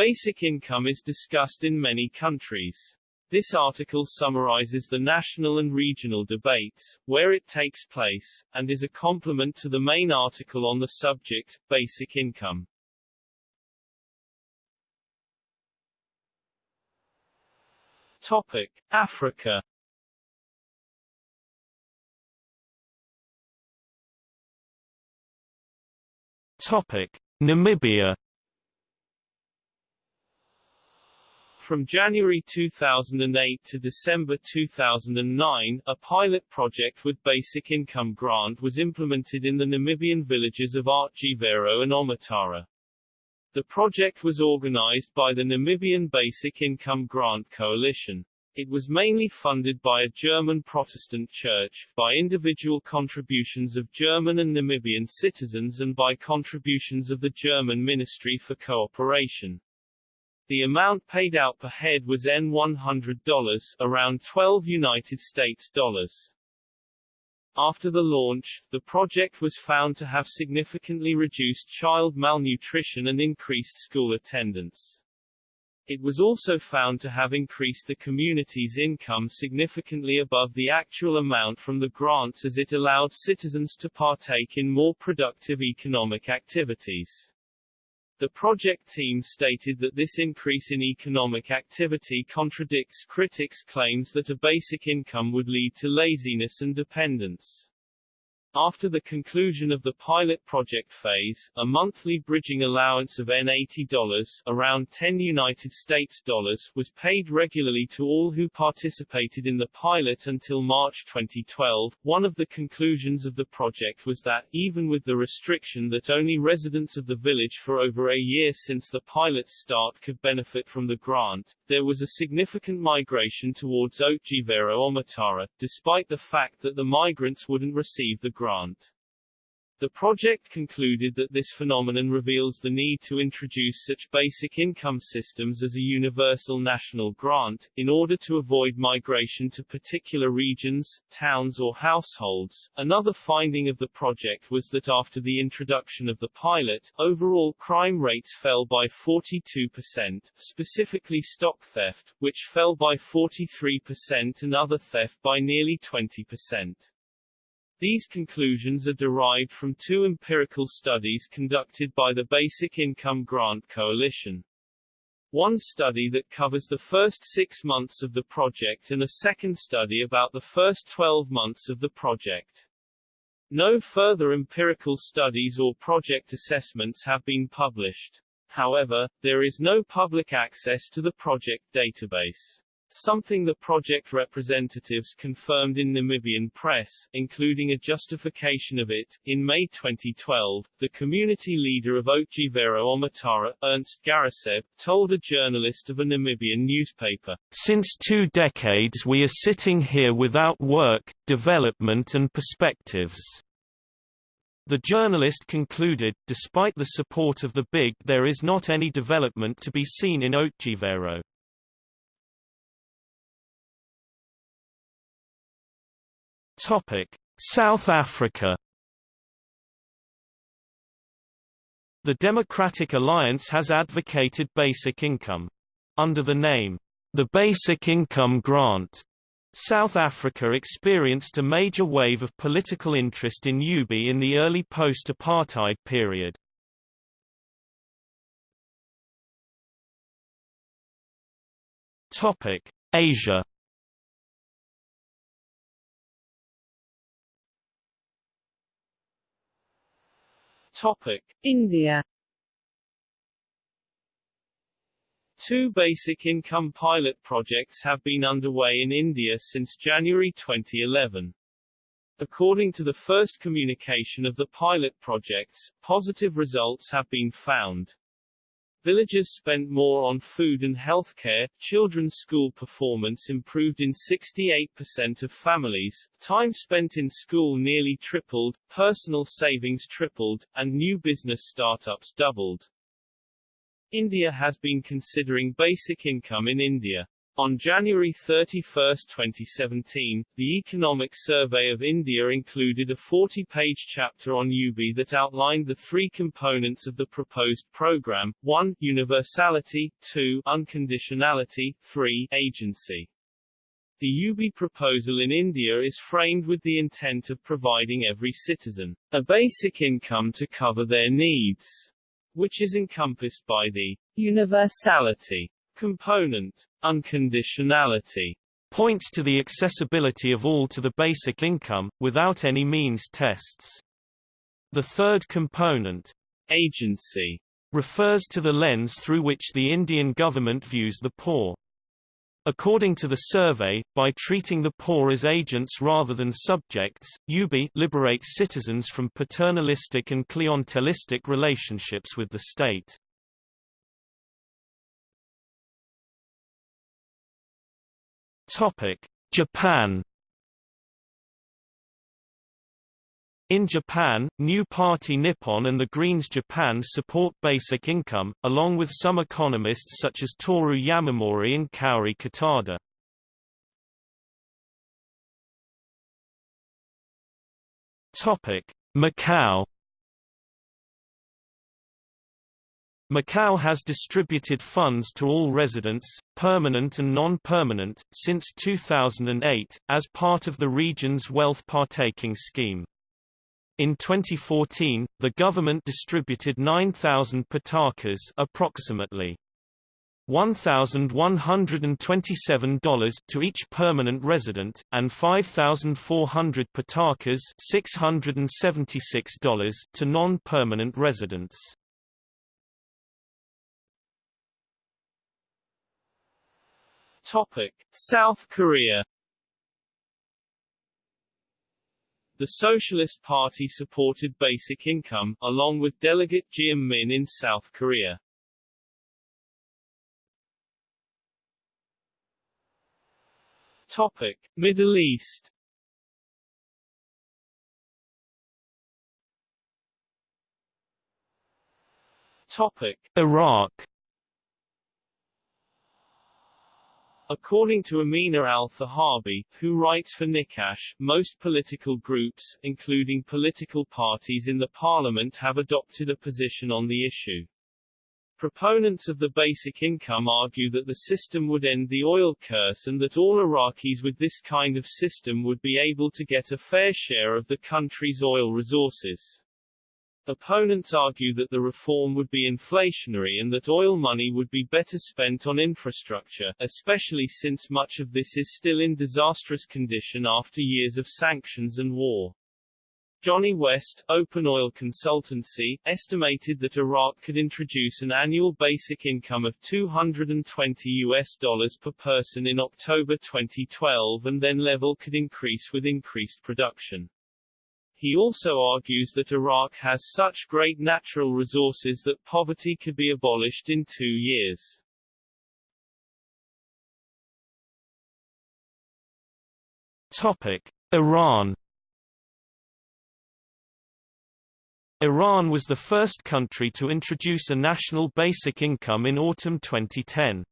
Basic income is discussed in many countries. This article summarizes the national and regional debates, where it takes place, and is a complement to the main article on the subject, basic income. Topic. Africa Topic: Namibia. From January 2008 to December 2009, a pilot project with basic income grant was implemented in the Namibian villages of Otjivero and Omitara. The project was organized by the Namibian Basic Income Grant Coalition. It was mainly funded by a German Protestant church, by individual contributions of German and Namibian citizens and by contributions of the German Ministry for Cooperation. The amount paid out per head was N$100, around 12 United States dollars. After the launch, the project was found to have significantly reduced child malnutrition and increased school attendance. It was also found to have increased the community's income significantly above the actual amount from the grants as it allowed citizens to partake in more productive economic activities. The project team stated that this increase in economic activity contradicts critics' claims that a basic income would lead to laziness and dependence. After the conclusion of the pilot project phase, a monthly bridging allowance of N80 around 10 United States dollars was paid regularly to all who participated in the pilot until March 2012. One of the conclusions of the project was that, even with the restriction that only residents of the village for over a year since the pilot's start could benefit from the grant, there was a significant migration towards Otjivero Omitara, despite the fact that the migrants wouldn't receive the grant. The project concluded that this phenomenon reveals the need to introduce such basic income systems as a universal national grant, in order to avoid migration to particular regions, towns or households. Another finding of the project was that after the introduction of the pilot, overall crime rates fell by 42%, specifically stock theft, which fell by 43% and other theft by nearly 20%. These conclusions are derived from two empirical studies conducted by the Basic Income Grant Coalition. One study that covers the first six months of the project and a second study about the first 12 months of the project. No further empirical studies or project assessments have been published. However, there is no public access to the project database. Something the project representatives confirmed in Namibian press, including a justification of it. In May 2012, the community leader of Otjivero Omitara, Ernst Garaseb, told a journalist of a Namibian newspaper, Since two decades we are sitting here without work, development and perspectives. The journalist concluded, despite the support of the big there is not any development to be seen in Otjivero. Topic: South Africa. The Democratic Alliance has advocated basic income. Under the name, the Basic Income Grant, South Africa experienced a major wave of political interest in UBI in the early post-apartheid period. Asia Topic. India Two basic income pilot projects have been underway in India since January 2011. According to the first communication of the pilot projects, positive results have been found. Villagers spent more on food and healthcare, children's school performance improved in 68% of families, time spent in school nearly tripled, personal savings tripled, and new business startups doubled. India has been considering basic income in India. On January 31, 2017, the Economic Survey of India included a 40-page chapter on UBI that outlined the three components of the proposed program, 1. Universality, 2. Unconditionality, 3. Agency. The UBI proposal in India is framed with the intent of providing every citizen a basic income to cover their needs, which is encompassed by the universality component. Unconditionality points to the accessibility of all to the basic income, without any means tests. The third component, agency, refers to the lens through which the Indian government views the poor. According to the survey, by treating the poor as agents rather than subjects, UBI liberates citizens from paternalistic and clientelistic relationships with the state. Topic: Japan. In Japan, New Party Nippon and the Greens Japan support basic income, along with some economists such as Toru Yamamori and Kaori Kitada. Macau Macau has distributed funds to all residents, permanent and non-permanent, since 2008, as part of the region's wealth partaking scheme. In 2014, the government distributed 9,000 patakas approximately $1,127 to each permanent resident, and 5,400 patakas $676 to non-permanent residents. Topic: South Korea The Socialist Party supported basic income, along with delegate Jiang Min in South Korea. Topic: Middle East. Topic: Iraq. According to Amina al-Thahabi, who writes for Niqash, most political groups, including political parties in the parliament have adopted a position on the issue. Proponents of the basic income argue that the system would end the oil curse and that all Iraqis with this kind of system would be able to get a fair share of the country's oil resources. Opponents argue that the reform would be inflationary and that oil money would be better spent on infrastructure, especially since much of this is still in disastrous condition after years of sanctions and war. Johnny West, Open Oil Consultancy, estimated that Iraq could introduce an annual basic income of 220 US dollars per person in October 2012 and then level could increase with increased production. He also argues that Iraq has such great natural resources that poverty could be abolished in two years. Topic: Iran Iran was the first country to introduce a national basic income in autumn 2010.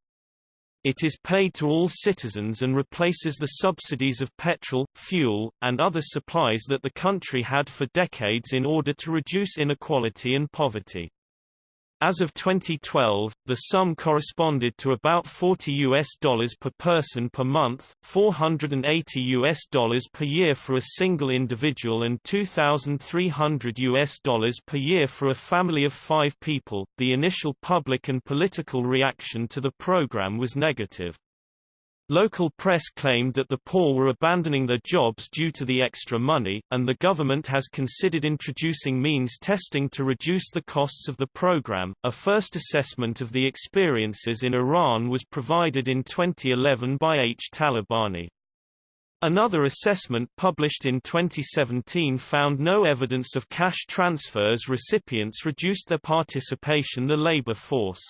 It is paid to all citizens and replaces the subsidies of petrol, fuel, and other supplies that the country had for decades in order to reduce inequality and poverty. As of 2012, the sum corresponded to about 40 US dollars per person per month, 480 US dollars per year for a single individual and 2300 US dollars per year for a family of 5 people. The initial public and political reaction to the program was negative. Local press claimed that the poor were abandoning their jobs due to the extra money, and the government has considered introducing means testing to reduce the costs of the program. A first assessment of the experiences in Iran was provided in 2011 by H. Talabani. Another assessment published in 2017 found no evidence of cash transfers recipients reduced their participation the labor force.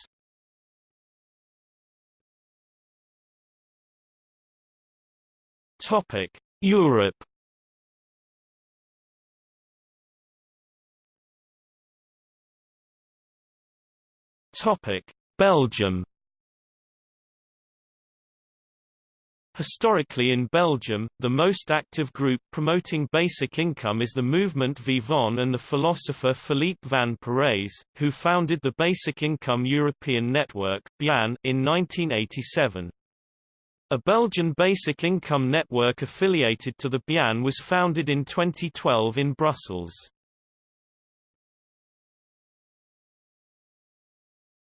Topic: Europe. Topic: Belgium. Historically in Belgium, the most active group promoting basic income is the movement Vivant and the philosopher Philippe van Parijs, who founded the Basic Income European Network in 1987. A Belgian basic income network affiliated to the BIEN was founded in 2012 in Brussels.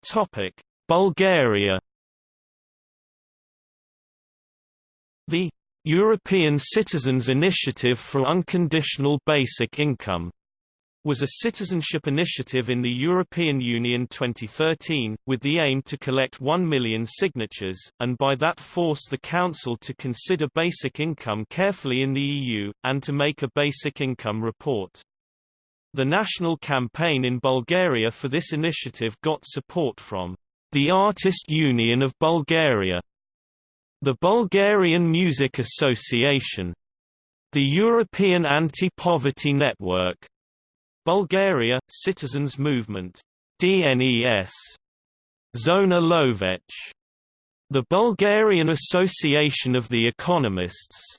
Topic: Bulgaria The European Citizens Initiative for Unconditional Basic Income was a citizenship initiative in the European Union 2013, with the aim to collect 1 million signatures, and by that force the Council to consider basic income carefully in the EU, and to make a basic income report. The national campaign in Bulgaria for this initiative got support from the Artist Union of Bulgaria, the Bulgarian Music Association, the European Anti-Poverty Network, Bulgaria Citizens Movement, DNES, Zona Lovech, the Bulgarian Association of the Economists,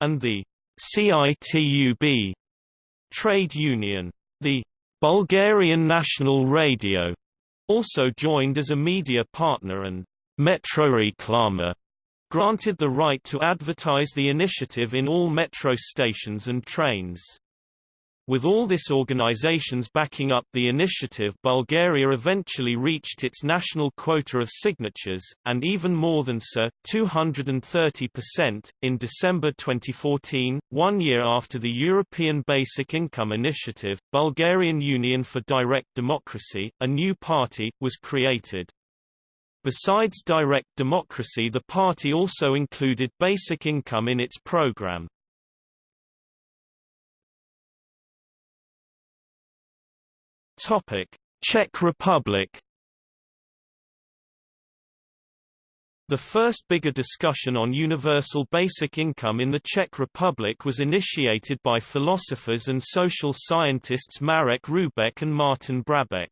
and the CITUB trade union. The Bulgarian National Radio also joined as a media partner and Metroreklama granted the right to advertise the initiative in all metro stations and trains. With all this organizations backing up the initiative Bulgaria eventually reached its national quota of signatures, and even more than so, 230%, in December 2014, one year after the European Basic Income Initiative, Bulgarian Union for Direct Democracy, a new party, was created. Besides direct democracy the party also included basic income in its program. Czech Republic The first bigger discussion on universal basic income in the Czech Republic was initiated by philosophers and social scientists Marek Hrubec and Martin Brabec.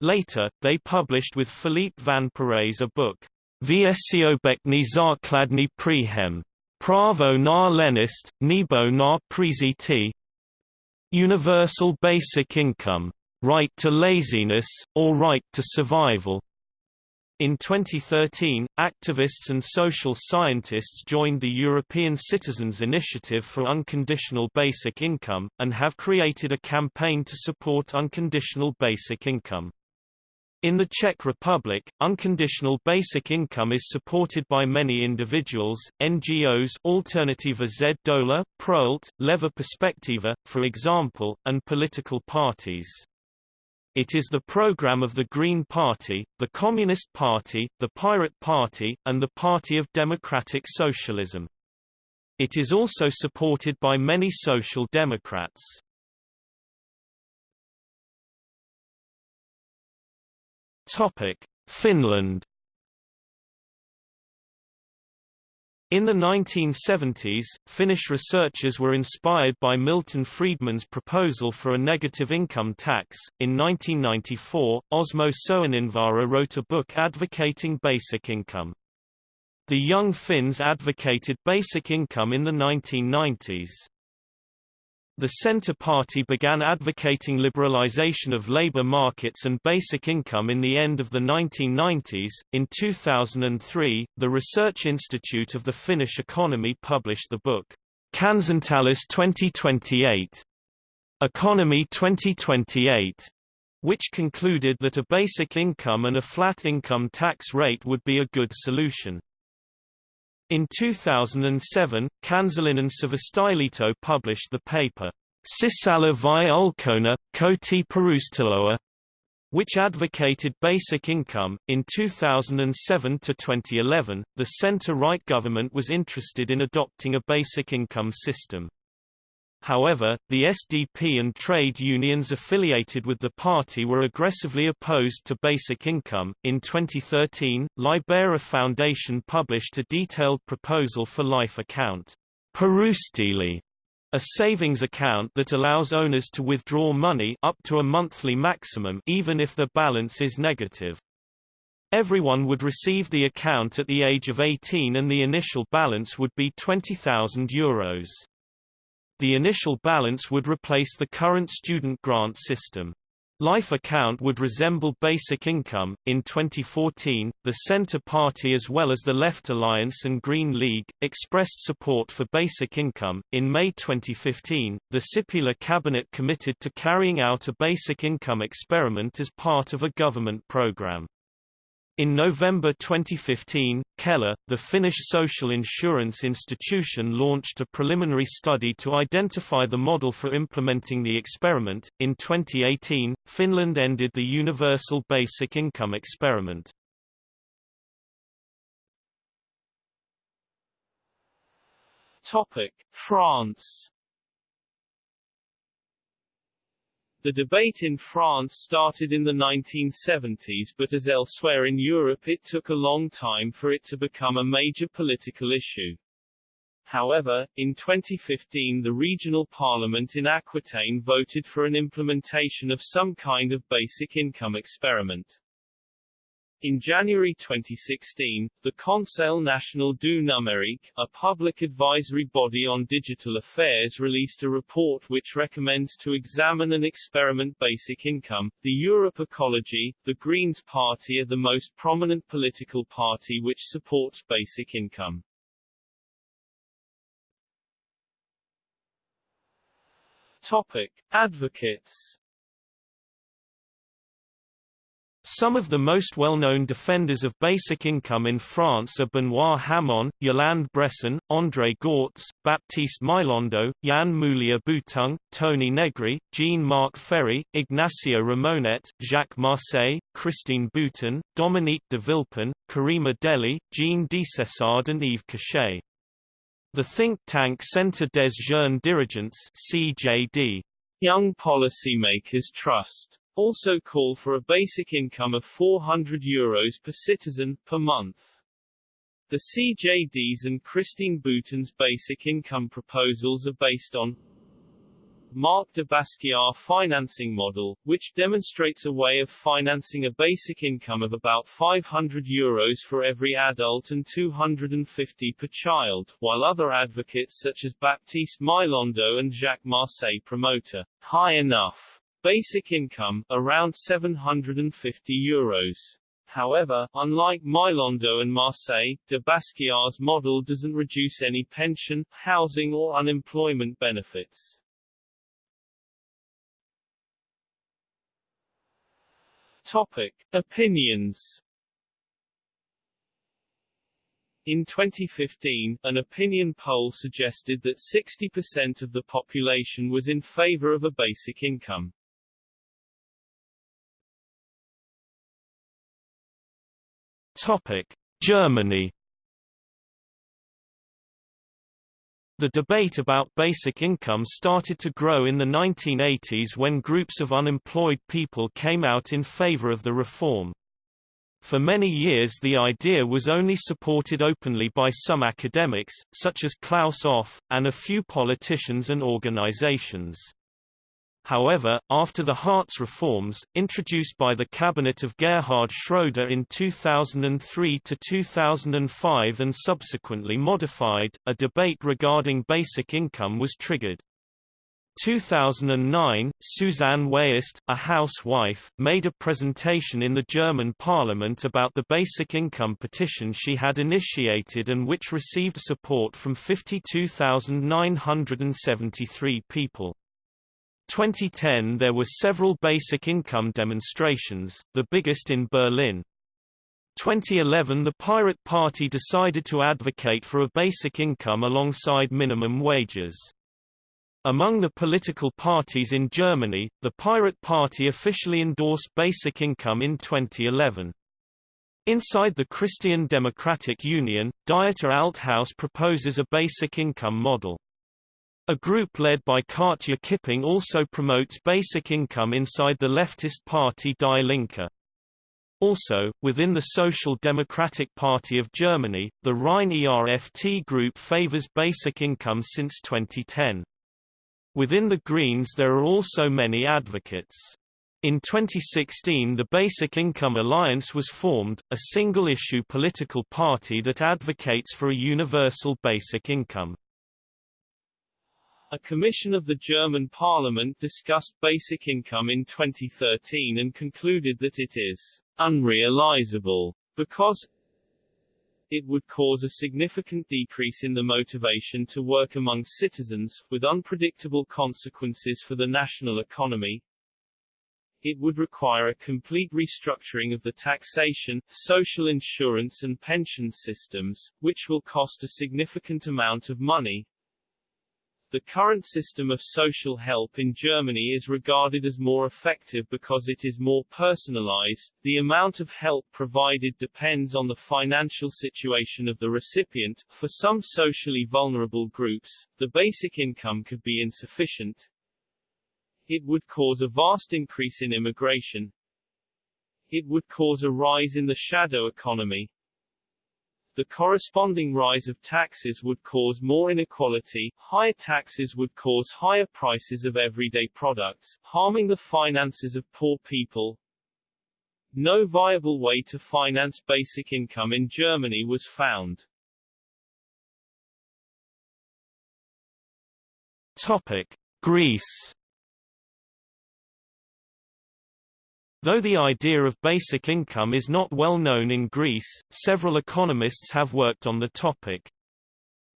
Later, they published with Philippe van Parijs a book, Všeobecný základní příjem. Pravo na lenist, nebo na přežití Universal Basic Income. Right to Laziness, or Right to Survival. In 2013, activists and social scientists joined the European Citizens Initiative for Unconditional Basic Income, and have created a campaign to support unconditional basic income. In the Czech Republic, unconditional basic income is supported by many individuals, NGOs Alternativa Z Dola, Prolet, Leva Perspektiva, for example, and political parties. It is the program of the Green Party, the Communist Party, the Pirate Party, and the Party of Democratic Socialism. It is also supported by many social democrats. Finland In the 1970s, Finnish researchers were inspired by Milton Friedman's proposal for a negative income tax. In 1994, Osmo Soininvaara wrote a book advocating basic income. The Young Finns advocated basic income in the 1990s. The Centre Party began advocating liberalization of labor markets and basic income in the end of the 1990s. In 2003, the Research Institute of the Finnish Economy published the book, Kansantalous 2028, Economy 2028, which concluded that a basic income and a flat income tax rate would be a good solution. In 2007, Kansalinen Sivistylito published the paper, Sisällä vai ulkona, koti perustuloa, which advocated basic income. In 2007 to 2011, the center-right government was interested in adopting a basic income system. However, the SDP and trade unions affiliated with the party were aggressively opposed to basic income. In 2013, Libera Foundation published a detailed proposal for life account, Perustili, a savings account that allows owners to withdraw money up to a monthly maximum even if the balance is negative. Everyone would receive the account at the age of 18 and the initial balance would be €20,000. The initial balance would replace the current student grant system. Life account would resemble basic income. In 2014, the Centre Party as well as the Left Alliance and Green League expressed support for basic income. In May 2015, the Sipilä cabinet committed to carrying out a basic income experiment as part of a government program. In November 2015, Kela, the Finnish social insurance institution launched a preliminary study to identify the model for implementing the experiment. In 2018, Finland ended the universal basic income experiment. Topic: France The debate in France started in the 1970s but as elsewhere in Europe it took a long time for it to become a major political issue. However, in 2015 the regional parliament in Aquitaine voted for an implementation of some kind of basic income experiment. In January 2016, the Conseil National du Numérique, a public advisory body on digital affairs released a report which recommends to examine and experiment basic income. The Europe Ecology, the Greens Party are the most prominent political party which supports basic income. Topic. Advocates Some of the most well-known defenders of basic income in France are Benoît Hamon, Yoland Bresson, André Gorz, Baptiste Mylondo, Yann Moulier-Boutang, Toni Negri, Jean-Marc Ferry, Ignacio Ramonet, Jacques Marseille, Christine Boutin, Dominique de Villepin, Karima Deli, Jean Desessard and Yves Cochet. The think tank Centre des Jeunes Dirigeants CJD, Young Policymakers Trust also call for a basic income of €400 Euros per citizen, per month. The CJD's and Christine Boutin's basic income proposals are based on Marc de Basquiat financing model, which demonstrates a way of financing a basic income of about 500 euros for every adult and 250 per child, while other advocates such as Baptiste Mylondo and Jacques Marseille promote a high enough Basic income, around 750 euros. However, unlike Mylondo and Marseille, de Basquiat's model doesn't reduce any pension, housing or unemployment benefits. Topic. Opinions in 2015, an opinion poll suggested that 60% of the population was in favor of a basic income. Topic: Germany. The debate about basic income started to grow in the 1980s when groups of unemployed people came out in favor of the reform. For many years the idea was only supported openly by some academics, such as Claus Offe, and a few politicians and organizations. However, after the Hartz reforms, introduced by the cabinet of Gerhard Schroeder in 2003 to 2005 and subsequently modified, a debate regarding basic income was triggered. 2009, Susanne Wiest, a housewife, made a presentation in the German parliament about the basic income petition she had initiated and which received support from 52,973 people. 2010 there were several basic income demonstrations, the biggest in Berlin. 2011 the Pirate Party decided to advocate for a basic income alongside minimum wages. Among the political parties in Germany, the Pirate Party officially endorsed basic income in 2011. Inside the Christian Democratic Union, Dieter Althaus proposes a basic income model. A group led by Katja Kipping also promotes basic income inside the leftist party Die Linke. Also, within the Social Democratic Party of Germany, the Rhine ERFT group favors basic income since 2010. Within the Greens there are also many advocates. In 2016 the Basic Income Alliance was formed, a single-issue political party that advocates for a universal basic income. A commission of the German parliament discussed basic income in 2013 and concluded that it is unrealizable because it would cause a significant decrease in the motivation to work among citizens, with unpredictable consequences for the national economy, it would require a complete restructuring of the taxation, social insurance and pension systems, which will cost a significant amount of money. The current system of social help in Germany is regarded as more effective because it is more personalized. The amount of help provided depends on the financial situation of the recipient. For some socially vulnerable groups, the basic income could be insufficient, it would cause a vast increase in immigration. It would cause a rise in the shadow economy. The corresponding rise of taxes would cause more inequality, higher taxes would cause higher prices of everyday products, harming the finances of poor people. No viable way to finance basic income in Germany was found. Topic: Greece Though the idea of basic income is not well known in Greece, several economists have worked on the topic.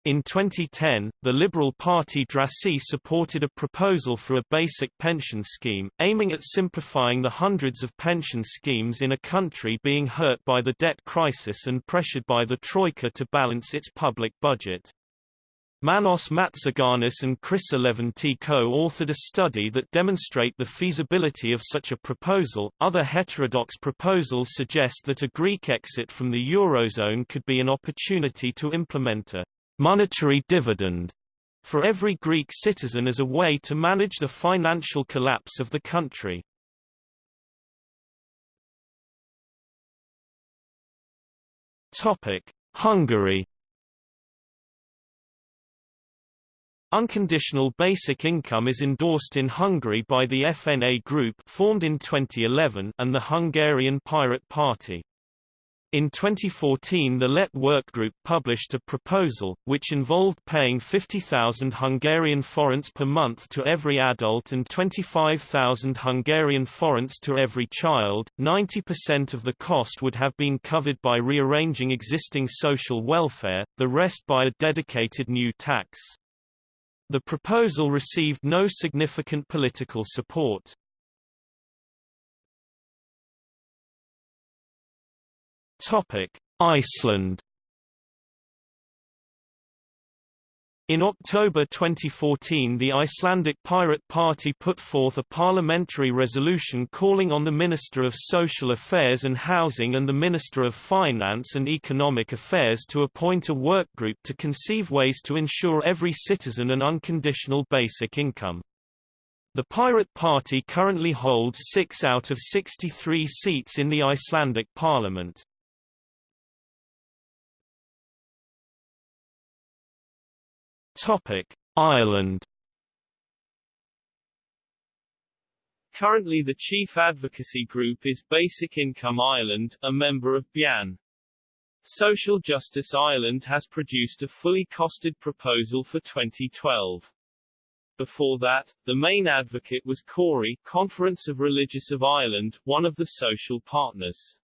In 2010, the Liberal Party Drassi supported a proposal for a basic pension scheme, aiming at simplifying the hundreds of pension schemes in a country being hurt by the debt crisis and pressured by the Troika to balance its public budget. Manos Matsaganis and Chryssa Leventi co-authored a study that demonstrate the feasibility of such a proposal. Other heterodox proposals suggest that a Greek exit from the eurozone could be an opportunity to implement a monetary dividend for every Greek citizen as a way to manage the financial collapse of the country. Topic: Hungary Unconditional basic income is endorsed in Hungary by the FNA Group formed in 2011 and the Hungarian Pirate Party. In 2014 the LET Workgroup published a proposal, which involved paying 50,000 Hungarian forints per month to every adult and 25,000 Hungarian forints to every child. 90% of the cost would have been covered by rearranging existing social welfare, the rest by a dedicated new tax. The proposal received no significant political support. Iceland In October 2014 the Icelandic Pirate Party put forth a parliamentary resolution calling on the Minister of Social Affairs and Housing and the Minister of Finance and Economic Affairs to appoint a workgroup to conceive ways to ensure every citizen an unconditional basic income. The Pirate Party currently holds six out of 63 seats in the Icelandic parliament. Topic: Ireland. Currently the chief advocacy group is Basic Income Ireland, a member of BIEN. Social Justice Ireland has produced a fully costed proposal for 2012. Before that, the main advocate was CORI, Conference of Religious of Ireland, one of the social partners.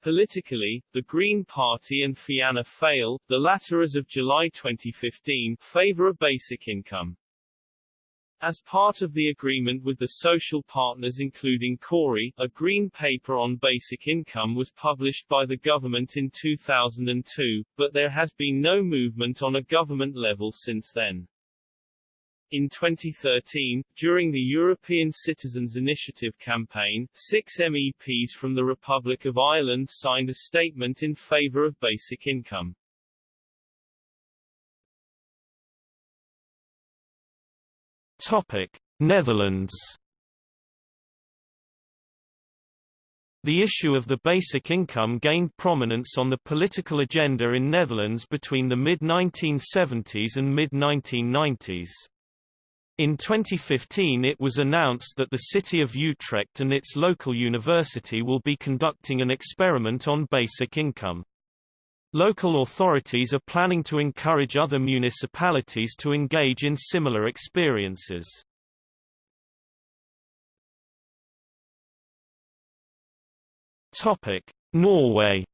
Politically, the Green Party and Fianna Fáil, the latter as of July 2015, favor a basic income. As part of the agreement with the social partners including CORI, a green paper on basic income was published by the government in 2002, but there has been no movement on a government level since then. In 2013, during the European Citizens Initiative campaign, six MEPs from the Republic of Ireland signed a statement in favour of basic income. Topic: Netherlands. The issue of the basic income gained prominence on the political agenda in Netherlands between the mid-1970s and mid-1990s. In 2015 it was announced that the city of Utrecht and its local university will be conducting an experiment on basic income. Local authorities are planning to encourage other municipalities to engage in similar experiences. Norway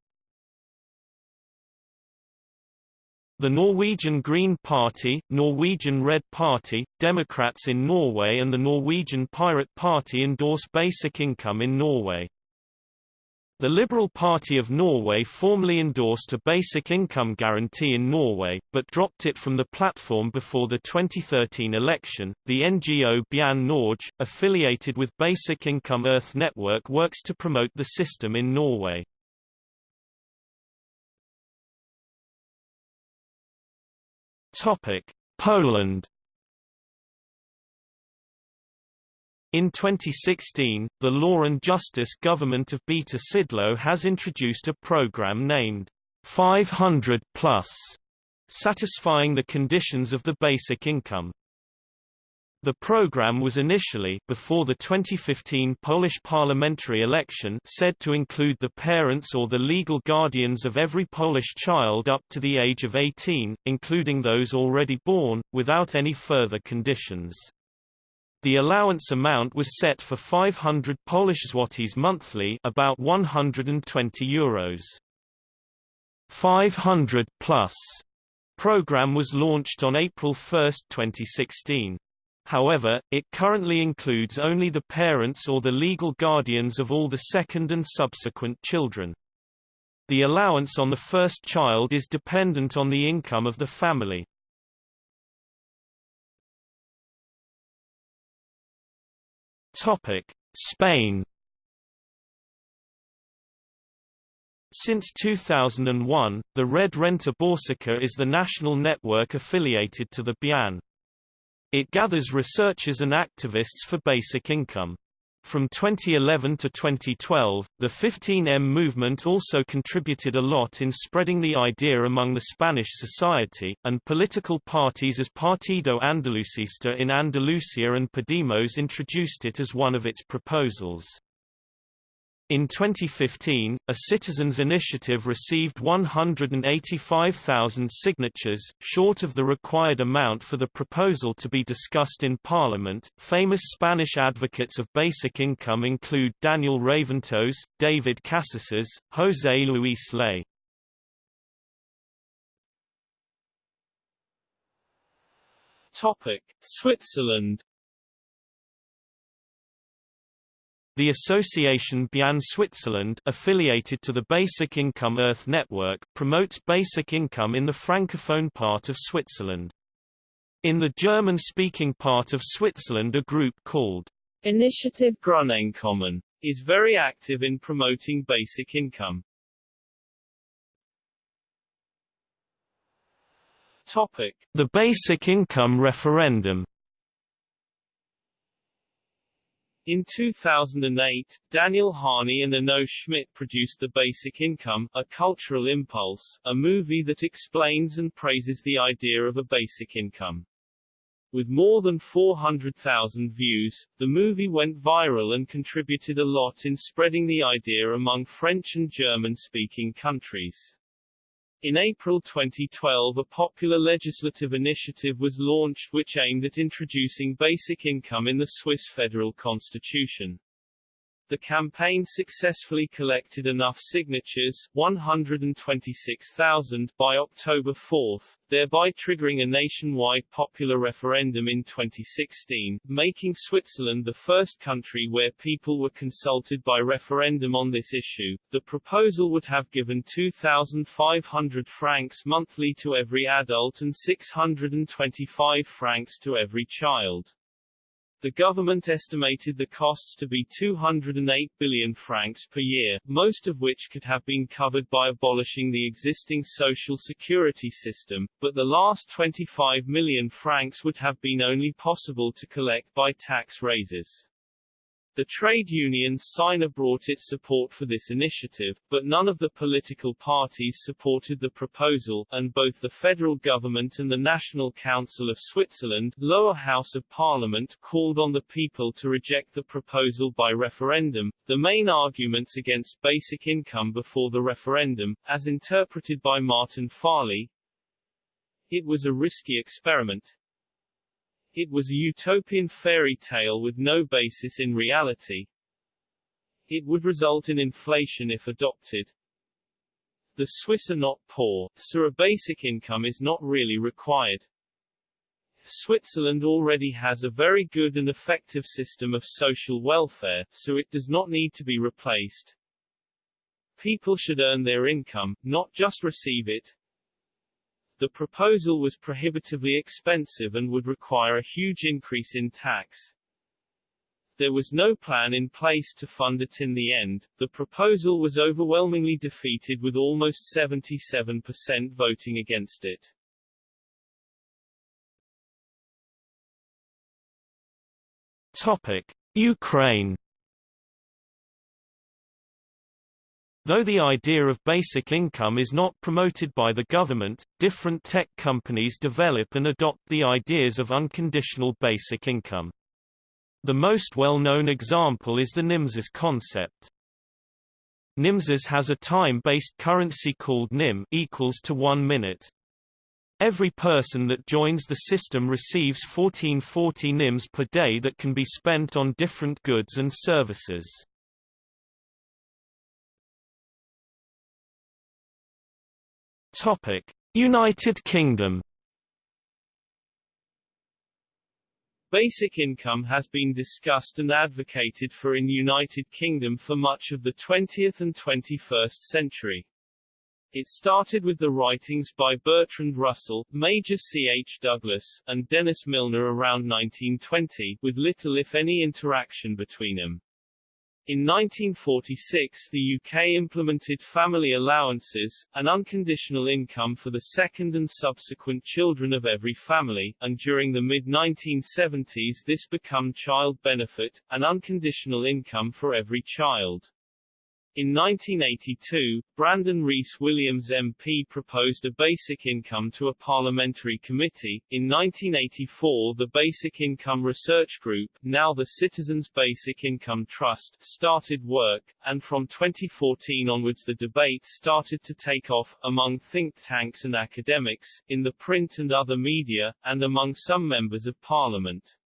The Norwegian Green Party, Norwegian Red Party, Democrats in Norway and the Norwegian Pirate Party endorse basic income in Norway. The Liberal Party of Norway formally endorsed a basic income guarantee in Norway, but dropped it from the platform before the 2013 election. The NGO BIEN Norge, affiliated with Basic Income Earth Network, works to promote the system in Norway. Topic: Poland. In 2016, the Law and Justice government of Beata Szydło has introduced a program named 500 Plus, satisfying the conditions of the basic income. The program was initially before the 2015 Polish parliamentary election said to include the parents or the legal guardians of every Polish child up to the age of 18, including those already born, without any further conditions. The allowance amount was set for 500 Polish zlotys monthly, about 120 euros. 500 plus program was launched on April 1, 2016. However, it currently includes only the parents or the legal guardians of all the second and subsequent children. The allowance on the first child is dependent on the income of the family. Topic: Spain. Since 2001, the Red Renta Básica is the national network affiliated to the BIEN. It gathers researchers and activists for basic income. From 2011 to 2012, the 15M movement also contributed a lot in spreading the idea among the Spanish society, and political parties as Partido Andalucista in Andalusia and Podemos introduced it as one of its proposals. In 2015, a citizens' initiative received 185,000 signatures, short of the required amount for the proposal to be discussed in Parliament. Famous Spanish advocates of basic income include Daniel Raventós, David Casasas, José Luis Rey. Topic: Switzerland The Association BIEN Switzerland affiliated to the Basic Income Earth Network promotes basic income in the francophone part of Switzerland. In the German-speaking part of Switzerland a group called Initiative Grundeinkommen is very active in promoting basic income. Topic: The Basic Income Referendum In 2008, Daniel Häni and Enno Schmidt produced The Basic Income, A Cultural Impulse, a movie that explains and praises the idea of a basic income. With more than 400,000 views, the movie went viral and contributed a lot in spreading the idea among French and German-speaking countries. In April 2012 a popular legislative initiative was launched which aimed at introducing basic income in the Swiss federal constitution. The campaign successfully collected enough signatures 126,000 by October 4, thereby triggering a nationwide popular referendum in 2016, making Switzerland the first country where people were consulted by referendum on this issue. The proposal would have given 2,500 francs monthly to every adult and 625 francs to every child. The government estimated the costs to be 208 billion francs per year, most of which could have been covered by abolishing the existing social security system, but the last 25 million francs would have been only possible to collect by tax raises. The trade union Syna brought its support for this initiative, but none of the political parties supported the proposal, and both the federal government and the National Council of Switzerland lower house of parliament called on the people to reject the proposal by referendum. The main arguments against basic income before the referendum, as interpreted by Martin Farley, it was a risky experiment, it was a utopian fairy tale with no basis in reality. It would result in inflation if adopted. The Swiss are not poor, so a basic income is not really required. Switzerland already has a very good and effective system of social welfare, so it does not need to be replaced. People should earn their income, not just receive it. The proposal was prohibitively expensive and would require a huge increase in tax. There was no plan in place to fund it in the end. The proposal was overwhelmingly defeated with almost 77% voting against it. Topic: Ukraine Though the idea of basic income is not promoted by the government, different tech companies develop and adopt the ideas of unconditional basic income. The most well-known example is the Nimses concept. Nimses has a time-based currency called NIM equals to 1 minute. Every person that joins the system receives 1440 NIMS per day that can be spent on different goods and services. Topic: United Kingdom. Basic income has been discussed and advocated for in United Kingdom for much of the 20th and 21st century. It started with the writings by Bertrand Russell, Major C. H. Douglas, and Dennis Milner around 1920, with little if any interaction between them. In 1946 the UK implemented family allowances, an unconditional income for the second and subsequent children of every family, and during the mid-1970s this became child benefit, an unconditional income for every child. In 1982, Brandon Rhys Williams MP proposed a basic income to a parliamentary committee. In 1984 the Basic Income Research Group, now the Citizens Basic Income Trust, started work, and from 2014 onwards the debate started to take off, among think tanks and academics, in the print and other media, and among some members of parliament.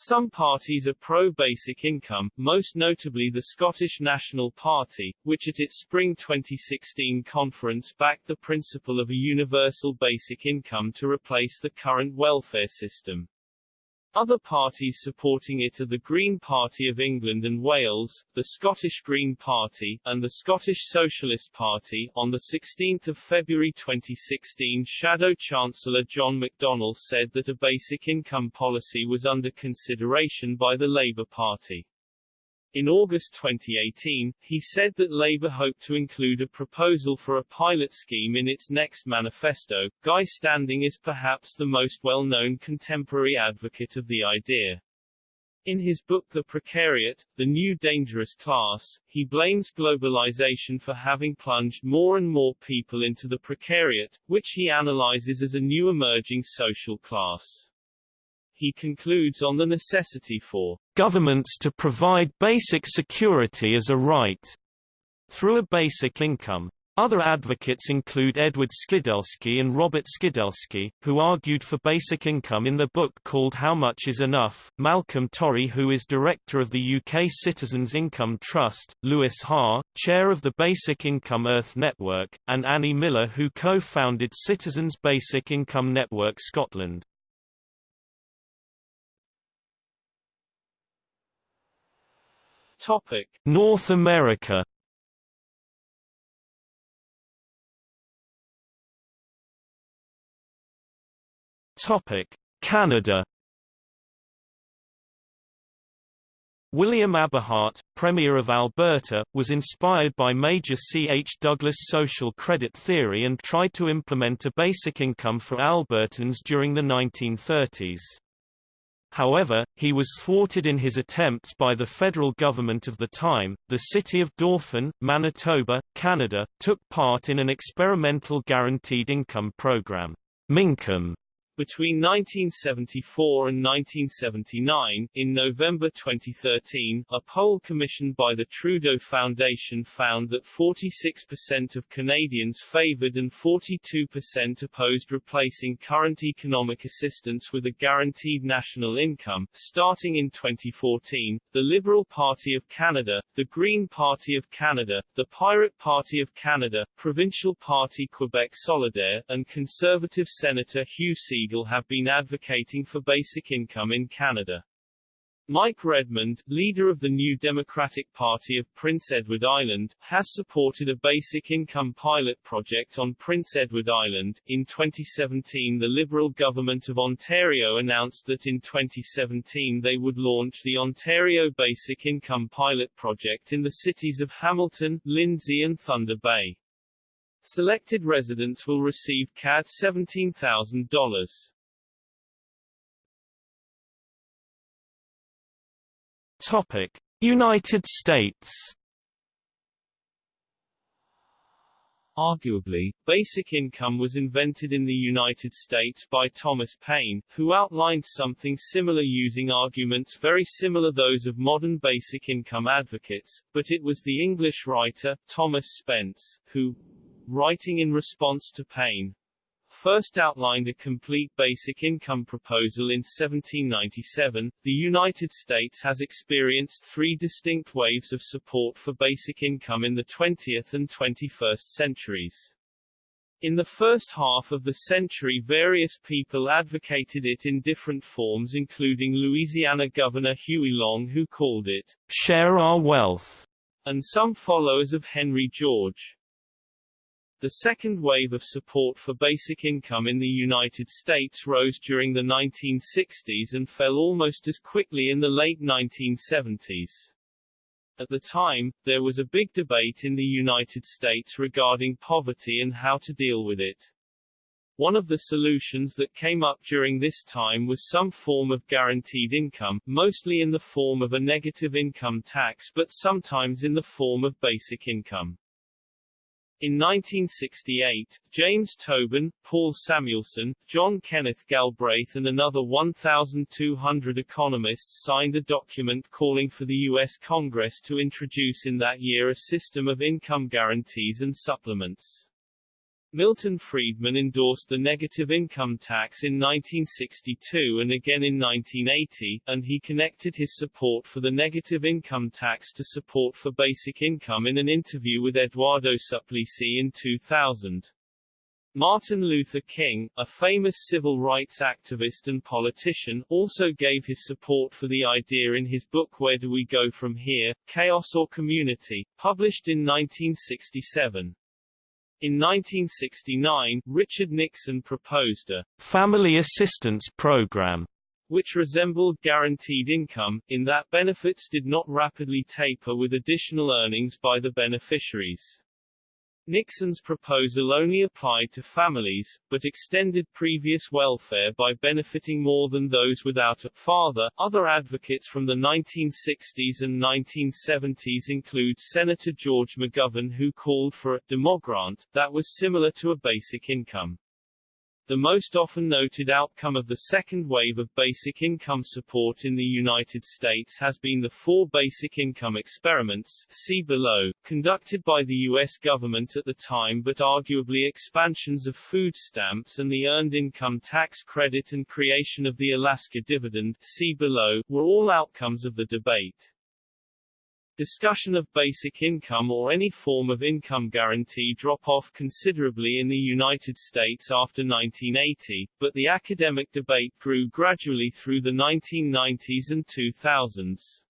Some parties are pro-basic income, most notably the Scottish National Party, which at its spring 2016 conference backed the principle of a universal basic income to replace the current welfare system. Other parties supporting it are the Green Party of England and Wales, the Scottish Green Party, and the Scottish Socialist Party. On 16 February 2016 Shadow Chancellor John McDonnell said that a basic income policy was under consideration by the Labour Party. In August 2018, he said that Labour hoped to include a proposal for a pilot scheme in its next manifesto. Guy Standing is perhaps the most well-known contemporary advocate of the idea. In his book The Precariat, The New Dangerous Class, he blames globalization for having plunged more and more people into the precariat, which he analyzes as a new emerging social class. He concludes on the necessity for governments to provide basic security as a right through a basic income. Other advocates include Edward Skidelsky and Robert Skidelsky, who argued for basic income in the book called How Much Is Enough, Malcolm Torry who is director of the UK Citizens Income Trust, Louise Haagh, chair of the Basic Income Earth Network, and Annie Miller who co-founded Citizens Basic Income Network Scotland. Topic: North America. Topic: Canada. William Aberhart, Premier of Alberta, was inspired by Major C. H. Douglas' social credit theory and tried to implement a basic income for Albertans during the 1930s. However, he was thwarted in his attempts by the federal government of the time. The city of Dauphin, Manitoba, Canada, took part in an experimental guaranteed income program, Mincome, between 1974 and 1979, in November 2013, a poll commissioned by the Trudeau Foundation found that 46% of Canadians favoured and 42% opposed replacing current economic assistance with a guaranteed national income. Starting in 2014, the Liberal Party of Canada, the Green Party of Canada, the Pirate Party of Canada, Provincial Party Quebec Solidaire, and Conservative Senator Hugh C have been advocating for basic income in Canada. Mike Redmond, leader of the New Democratic Party of Prince Edward Island, has supported a basic income pilot project on Prince Edward Island. In 2017, the Liberal government of Ontario announced that in 2017 they would launch the Ontario Basic Income Pilot Project in the cities of Hamilton, Lindsay and Thunder Bay. Selected residents will receive CAD $17,000. Topic: United States. Arguably, basic income was invented in the United States by Thomas Paine, who outlined something similar using arguments very similar those of modern basic income advocates, but it was the English writer, Thomas Spence, who, writing in response to Paine, first outlined a complete basic income proposal in 1797, the United States has experienced three distinct waves of support for basic income in the 20th and 21st centuries. In the first half of the century various people advocated it in different forms including Louisiana Governor Huey Long who called it, share our wealth, and some followers of Henry George. The second wave of support for basic income in the United States rose during the 1960s and fell almost as quickly in the late 1970s. At the time, there was a big debate in the United States regarding poverty and how to deal with it. One of the solutions that came up during this time was some form of guaranteed income, mostly in the form of a negative income tax but sometimes in the form of basic income. In 1968, James Tobin, Paul Samuelson, John Kenneth Galbraith and another 1,200 economists signed a document calling for the U.S. Congress to introduce in that year a system of income guarantees and supplements. Milton Friedman endorsed the negative income tax in 1962 and again in 1980, and he connected his support for the negative income tax to support for basic income in an interview with Eduardo Suplicy in 2000. Martin Luther King, a famous civil rights activist and politician, also gave his support for the idea in his book Where Do We Go From Here? Chaos or Community, published in 1967. In 1969, Richard Nixon proposed a family assistance program which resembled guaranteed income, in that benefits did not rapidly taper with additional earnings by the beneficiaries. Nixon's proposal only applied to families, but extended previous welfare by benefiting more than those without a father. Other advocates from the 1960s and 1970s include Senator George McGovern who called for a demogrant that was similar to a basic income. The most often noted outcome of the second wave of basic income support in the United States has been the four basic income experiments see below, conducted by the U.S. government at the time but arguably expansions of food stamps and the Earned Income Tax Credit and creation of the Alaska Dividend see below, were all outcomes of the debate. Discussion of basic income or any form of income guarantee drop off considerably in the United States after 1980, but the academic debate grew gradually through the 1990s and 2000s.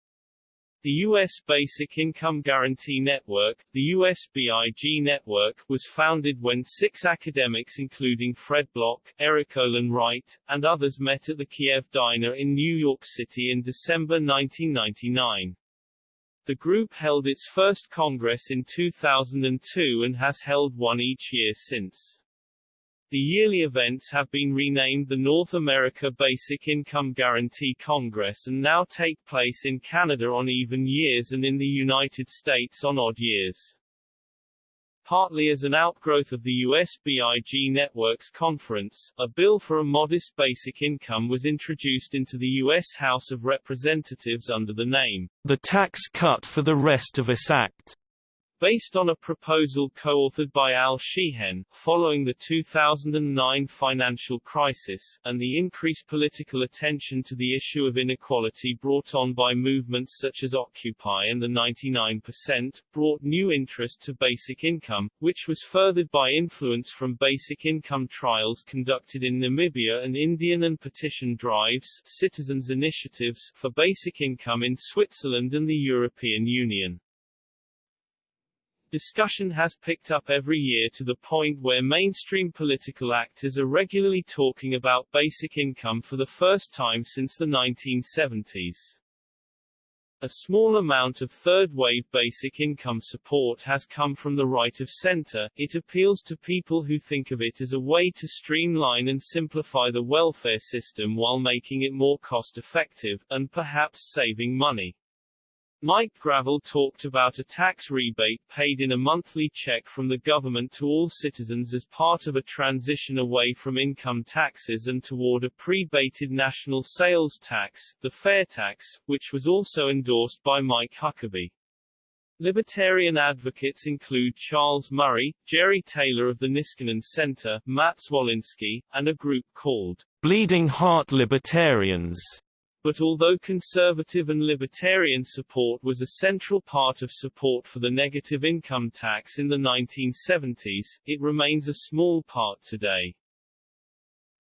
The U.S. Basic Income Guarantee Network, the USBIG network, was founded when six academics including Fred Block, Erik Olin Wright, and others met at the Kiev Diner in New York City in December 1999. The group held its first congress in 2002 and has held one each year since. The yearly events have been renamed the North America Basic Income Guarantee Congress and now take place in Canada on even years and in the United States on odd years. Partly as an outgrowth of the USBIG Networks Conference, a bill for a modest basic income was introduced into the U.S. House of Representatives under the name, The Tax Cut for the Rest of Us Act. Based on a proposal co-authored by Al Sheahan, following the 2009 financial crisis, and the increased political attention to the issue of inequality brought on by movements such as Occupy and the 99%, brought new interest to basic income, which was furthered by influence from basic income trials conducted in Namibia and Indian and petition drives citizens' initiatives for basic income in Switzerland and the European Union. Discussion has picked up every year to the point where mainstream political actors are regularly talking about basic income for the first time since the 1970s. A small amount of third-wave basic income support has come from the right of center. It appeals to people who think of it as a way to streamline and simplify the welfare system while making it more cost-effective, and perhaps saving money. Mike Gravel talked about a tax rebate paid in a monthly check from the government to all citizens as part of a transition away from income taxes and toward a pre-bated national sales tax, the fair tax, which was also endorsed by Mike Huckabee. Libertarian advocates include Charles Murray, Jerry Taylor of the Niskanen Center, Matt Zwolinski, and a group called Bleeding Heart Libertarians but although conservative and libertarian support was a central part of support for the negative income tax in the 1970s, it remains a small part today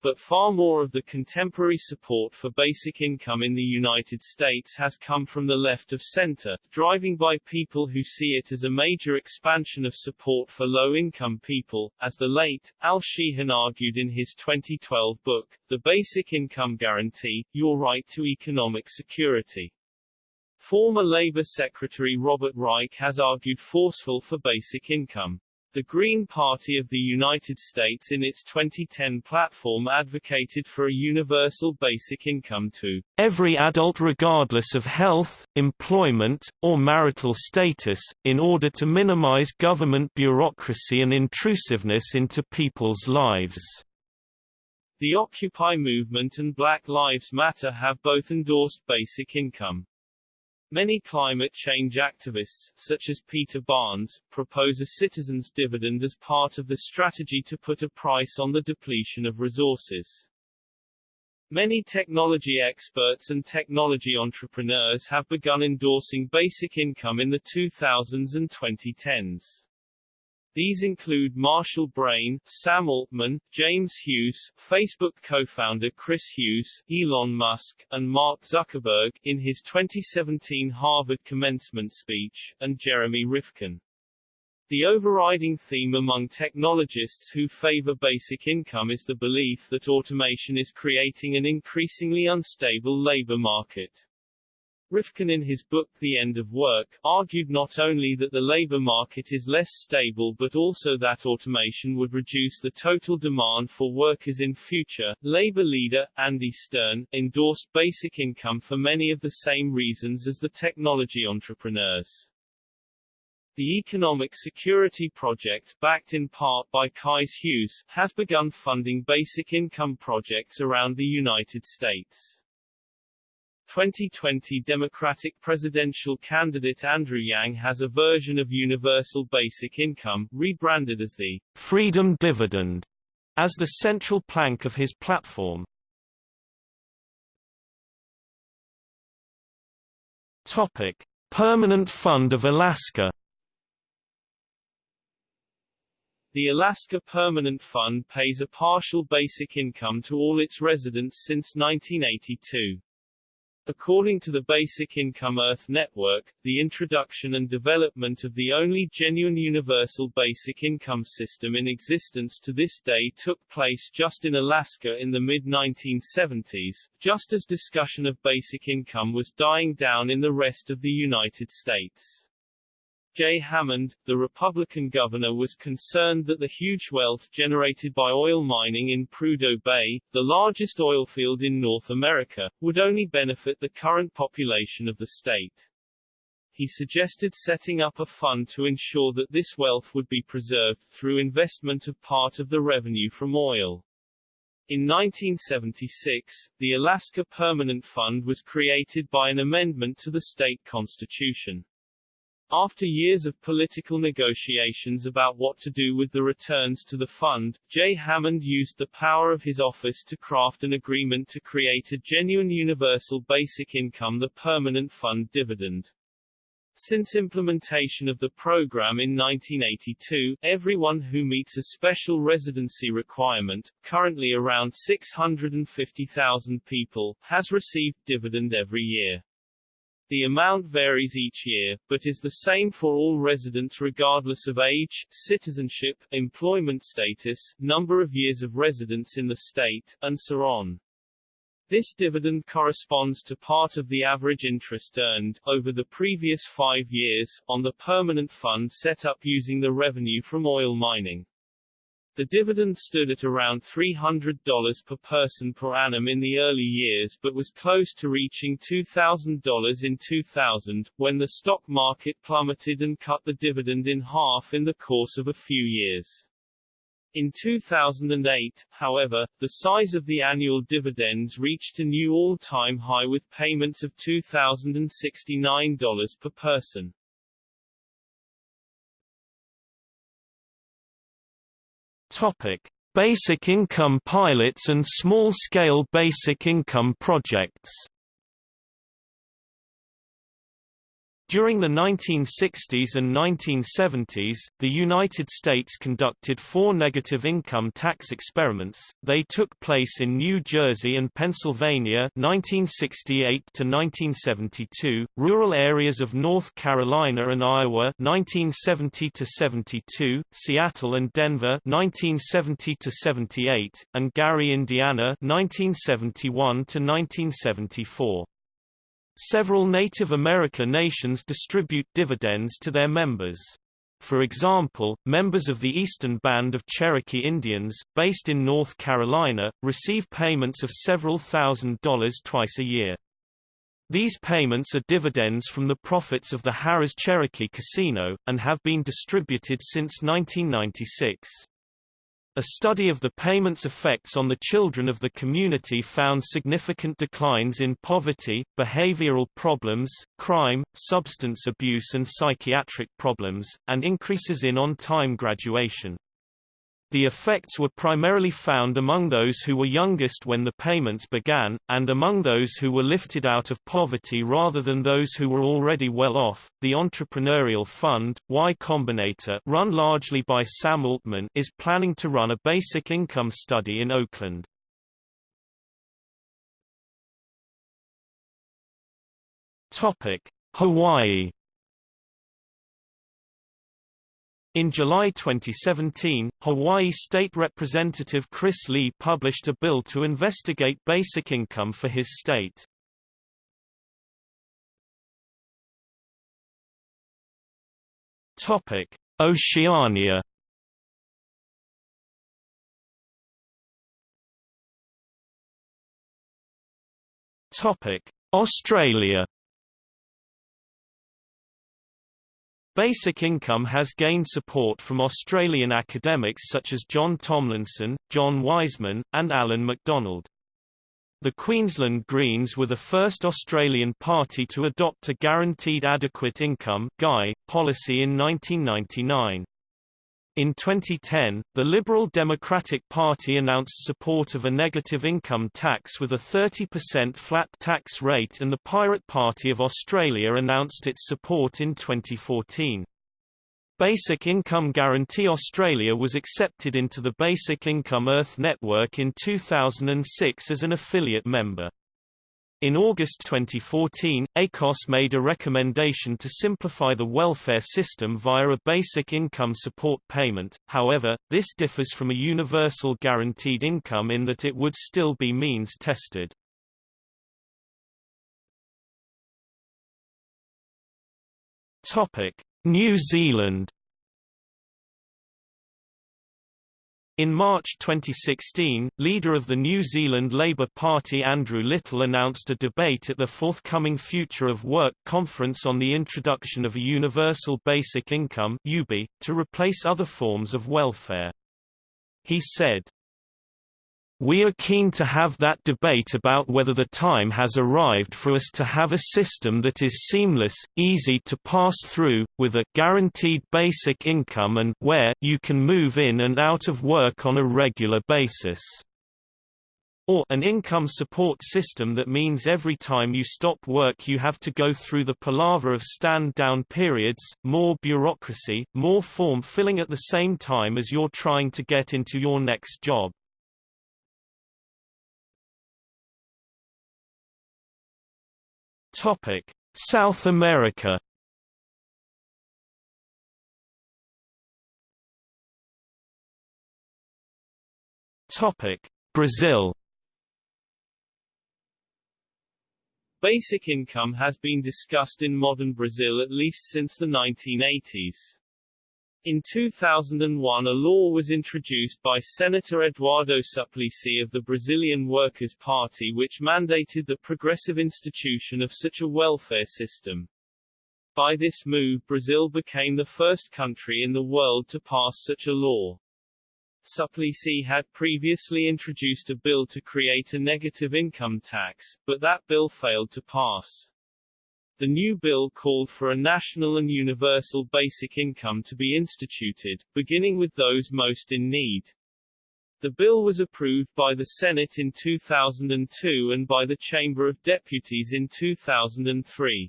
but far more of the contemporary support for basic income in the United States has come from the left of center, driving by people who see it as a major expansion of support for low-income people, as the late, Al Sheahan argued in his 2012 book, The Basic Income Guarantee, Your Right to Economic Security. Former Labor Secretary Robert Reich has argued forceful for basic income. The Green Party of the United States in its 2010 platform advocated for a universal basic income to every adult regardless of health, employment, or marital status, in order to minimize government bureaucracy and intrusiveness into people's lives. The Occupy movement and Black Lives Matter have both endorsed basic income. Many climate change activists, such as Peter Barnes, propose a citizens' dividend as part of the strategy to put a price on the depletion of resources. Many technology experts and technology entrepreneurs have begun endorsing basic income in the 2000s and 2010s. These include Marshall Brain, Sam Altman, James Hughes, Facebook co-founder Chris Hughes, Elon Musk, and Mark Zuckerberg, in his 2017 Harvard commencement speech, and Jeremy Rifkin. The overriding theme among technologists who favor basic income is the belief that automation is creating an increasingly unstable labor market. Rifkin in his book The End of Work, argued not only that the labor market is less stable but also that automation would reduce the total demand for workers in future. Labor leader, Andy Stern, endorsed basic income for many of the same reasons as the technology entrepreneurs. The Economic Security Project, backed in part by Chris Hughes, has begun funding basic income projects around the United States. 2020 Democratic presidential candidate Andrew Yang has a version of universal basic income, rebranded as the Freedom Dividend, as the central plank of his platform. Topic: Permanent Fund of Alaska. The Alaska Permanent Fund pays a partial basic income to all its residents since 1982. According to the Basic Income Earth Network, the introduction and development of the only genuine universal basic income system in existence to this day took place just in Alaska in the mid-1970s, just as discussion of basic income was dying down in the rest of the United States. Jay Hammond, the Republican governor was concerned that the huge wealth generated by oil mining in Prudhoe Bay, the largest oil field in North America, would only benefit the current population of the state. He suggested setting up a fund to ensure that this wealth would be preserved, through investment of part of the revenue from oil. In 1976, the Alaska Permanent Fund was created by an amendment to the state constitution. After years of political negotiations about what to do with the returns to the fund, Jay Hammond used the power of his office to craft an agreement to create a genuine universal basic income the permanent fund dividend. Since implementation of the program in 1982, everyone who meets a special residency requirement, currently around 650,000 people, has received dividend every year. The amount varies each year, but is the same for all residents regardless of age, citizenship, employment status, number of years of residence in the state, and so on. This dividend corresponds to part of the average interest earned, over the previous five years, on the permanent fund set up using the revenue from oil mining. The dividend stood at around $300 per person per annum in the early years but was close to reaching $2,000 in 2000, when the stock market plummeted and cut the dividend in half in the course of a few years. In 2008, however, the size of the annual dividends reached a new all-time high with payments of $2,069 per person. Topic: Basic income pilots and small-scale basic income projects. During the 1960s and 1970s, the United States conducted four negative income tax experiments. They took place in New Jersey and Pennsylvania 1968 to 1972, rural areas of North Carolina and Iowa 1970 to 72, Seattle and Denver 1970 to 78, and Gary, Indiana 1971 to 1974. Several Native American nations distribute dividends to their members. For example, members of the Eastern Band of Cherokee Indians, based in North Carolina, receive payments of several thousand dollars twice a year. These payments are dividends from the profits of the Harrah's Cherokee Casino, and have been distributed since 1996. A study of the payment's effects on the children of the community found significant declines in poverty, behavioral problems, crime, substance abuse and psychiatric problems, and increases in on-time graduation. The effects were primarily found among those who were youngest when the payments began, and among those who were lifted out of poverty rather than those who were already well off. The entrepreneurial fund, Y Combinator, run largely by Sam Altman, is planning to run a basic income study in Oakland. Topic: Hawaii In July 2017, Hawaii State Representative Chris Lee published a bill to investigate basic income for his state. Topic: Oceania. Topic: Australia. Basic income has gained support from Australian academics such as John Tomlinson, John Wiseman, and Alan MacDonald. The Queensland Greens were the first Australian party to adopt a Guaranteed Adequate Income policy in 1999. In 2010, the Liberal Democratic Party announced support of a negative income tax with a 30% flat tax rate and the Pirate Party of Australia announced its support in 2014. Basic Income Guarantee Australia was accepted into the Basic Income Earth Network in 2006 as an affiliate member. In August 2014, ACOSS made a recommendation to simplify the welfare system via a basic income support payment, however, this differs from a universal guaranteed income in that it would still be means tested. New Zealand In March 2016, leader of the New Zealand Labour Party Andrew Little announced a debate at the forthcoming Future of Work conference on the introduction of a universal basic income to replace other forms of welfare. He said, we are keen to have that debate about whether the time has arrived for us to have a system that is seamless, easy to pass through, with a guaranteed basic income and where you can move in and out of work on a regular basis. Or an income support system that means every time you stop work you have to go through the palaver of stand-down periods, more bureaucracy, more form filling at the same time as you're trying to get into your next job. Topic: South America. Topic: Brazil. Basic income has been discussed in modern Brazil at least since the 1980s. In 2001 a law was introduced by Senator Eduardo Suplicy of the Brazilian Workers' Party which mandated the progressive institution of such a welfare system. By this move Brazil became the first country in the world to pass such a law. Suplicy had previously introduced a bill to create a negative income tax, but that bill failed to pass. The new bill called for a national and universal basic income to be instituted, beginning with those most in need. The bill was approved by the Senate in 2002 and by the Chamber of Deputies in 2003.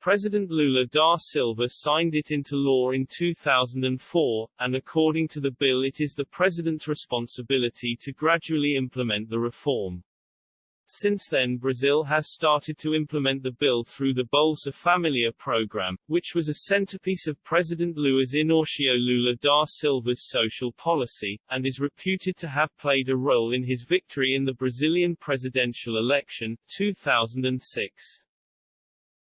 President Lula da Silva signed it into law in 2004, and according to the bill it is the president's responsibility to gradually implement the reform. Since then Brazil has started to implement the bill through the Bolsa Familia program, which was a centerpiece of President Luiz Inácio Lula da Silva's social policy, and is reputed to have played a role in his victory in the Brazilian presidential election, 2006.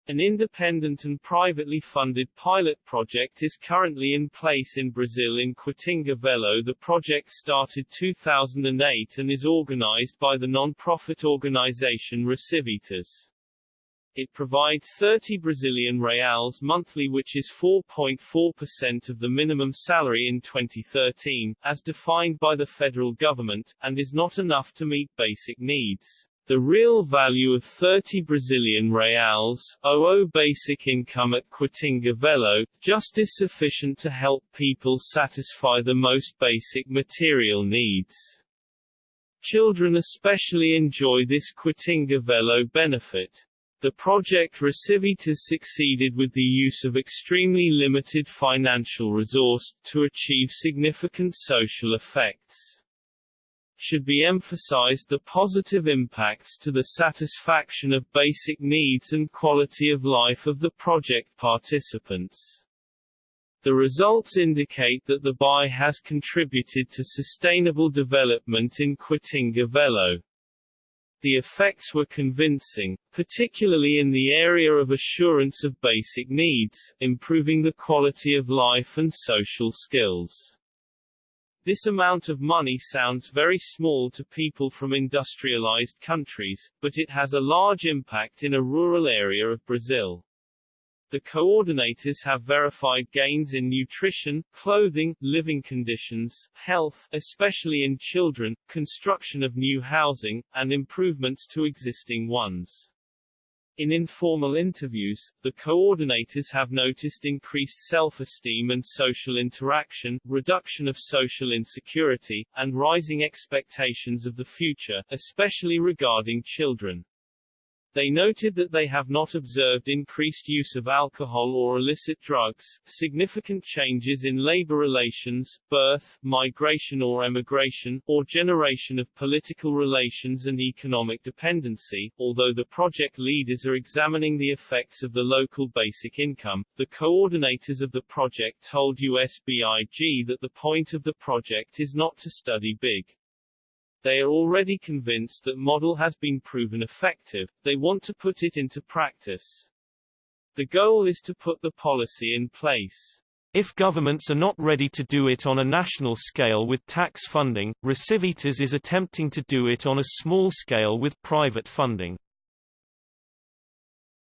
An independent and privately funded pilot project is currently in place in Brazil in Quatinga Velho. The project started 2008 and is organized by the non-profit organization Recivitas. It provides 30 Brazilian reals monthly which is 4.4% of the minimum salary in 2013, as defined by the federal government, and is not enough to meet basic needs. The real value of 30 Brazilian reals, OO basic income at Quatinga Velho, just is sufficient to help people satisfy the most basic material needs. Children especially enjoy this Quatinga Velho benefit. The project Recivitas succeeded with the use of extremely limited financial resource, to achieve significant social effects should be emphasized the positive impacts to the satisfaction of basic needs and quality of life of the project participants. The results indicate that the BI has contributed to sustainable development in Quatinga Velho. The effects were convincing, particularly in the area of assurance of basic needs, improving the quality of life and social skills. This amount of money sounds very small to people from industrialized countries, but it has a large impact in a rural area of Brazil. The coordinators have verified gains in nutrition, clothing, living conditions, health, especially in children, construction of new housing, and improvements to existing ones. In informal interviews, the coordinators have noticed increased self-esteem and social interaction, reduction of social insecurity, and rising expectations of the future, especially regarding children. They noted that they have not observed increased use of alcohol or illicit drugs, significant changes in labor relations, birth, migration or emigration, or generation of political relations and economic dependency. Although the project leaders are examining the effects of the local basic income, the coordinators of the project told USBIG that the point of the project is not to study big they are already convinced that model has been proven effective, they want to put it into practice. The goal is to put the policy in place. If governments are not ready to do it on a national scale with tax funding, Recivitas is attempting to do it on a small scale with private funding.